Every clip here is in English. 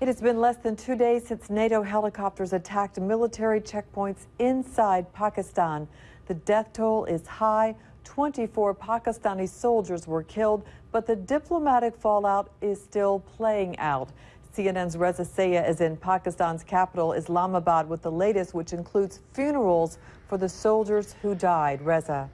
It has been less than two days since NATO helicopters attacked military checkpoints inside Pakistan. The death toll is high. 24 Pakistani soldiers were killed, but the diplomatic fallout is still playing out. CNN's Reza Sayah is in Pakistan's capital, Islamabad, with the latest, which includes funerals for the soldiers who died. Reza.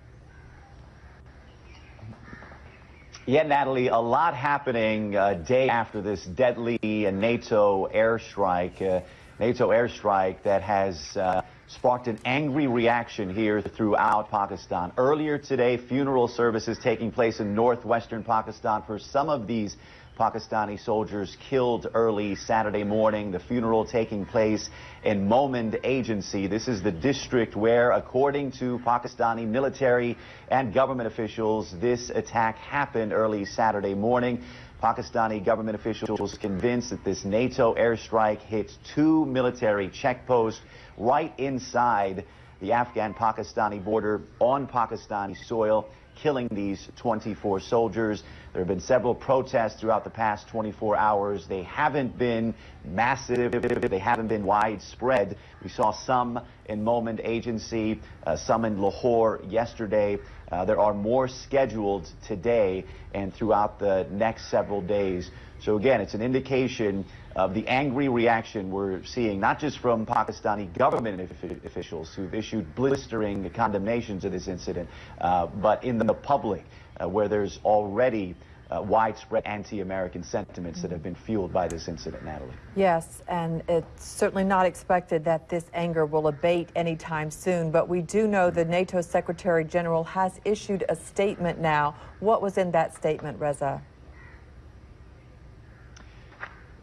Yeah, Natalie, a lot happening uh, day after this deadly uh, NATO airstrike. Uh, NATO airstrike that has uh, sparked an angry reaction here throughout Pakistan. Earlier today, funeral services taking place in northwestern Pakistan for some of these Pakistani soldiers killed early Saturday morning. The funeral taking place in Mohmand Agency. This is the district where, according to Pakistani military and government officials, this attack happened early Saturday morning. Pakistani government officials convinced that this NATO airstrike hit two military checkposts right inside the Afghan-Pakistani border on Pakistani soil killing these 24 soldiers. There have been several protests throughout the past 24 hours. They haven't been massive. They haven't been widespread. We saw some in Mohmand Agency, uh, some in Lahore yesterday. Uh, there are more scheduled today and throughout the next several days. So again, it's an indication of the angry reaction we're seeing, not just from Pakistani government officials who've issued blistering condemnations of this incident, uh, but in the public, uh, where there's already uh, widespread anti-American sentiments that have been fueled by this incident, Natalie. Yes, and it's certainly not expected that this anger will abate anytime soon, but we do know the NATO Secretary General has issued a statement now. What was in that statement, Reza?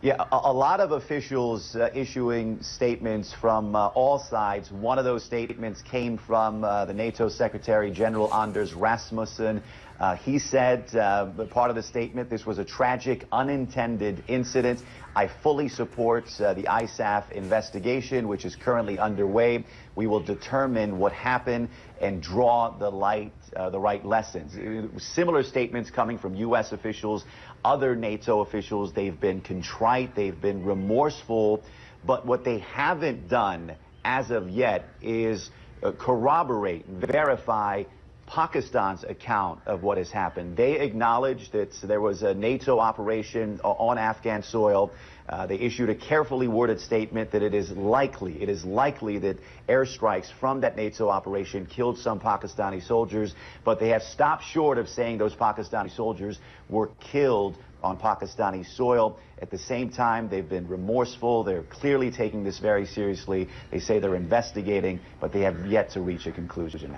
Yeah, a, a, lot of officials uh, issuing statements from uh, all sides. One of those statements came from uh, the NATO Secretary General Anders Rasmussen. Uh, he said, uh, part of the statement, this was a tragic, unintended incident. I fully support uh, the ISAF investigation, which is currently underway. We will determine what happened and draw the light, the right lessons. Similar statements coming from U.S. officials, other NATO officials. They've been contrite, they've been remorseful, but what they haven't done as of yet is corroborate, verify Pakistan's account of what has happened. They acknowledged that there was a NATO operation on Afghan soil. Uh, they issued a carefully worded statement that it is likely, it is likely that airstrikes from that NATO operation killed some Pakistani soldiers, but they have stopped short of saying those Pakistani soldiers were killed on Pakistani soil. At the same time, they've been remorseful. They're clearly taking this very seriously. They say they're investigating, but they have yet to reach a conclusion.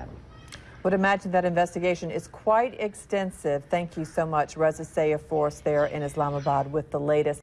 Would imagine that investigation is quite extensive. Thank you so much, Reza Sayah Force there in Islamabad with the latest.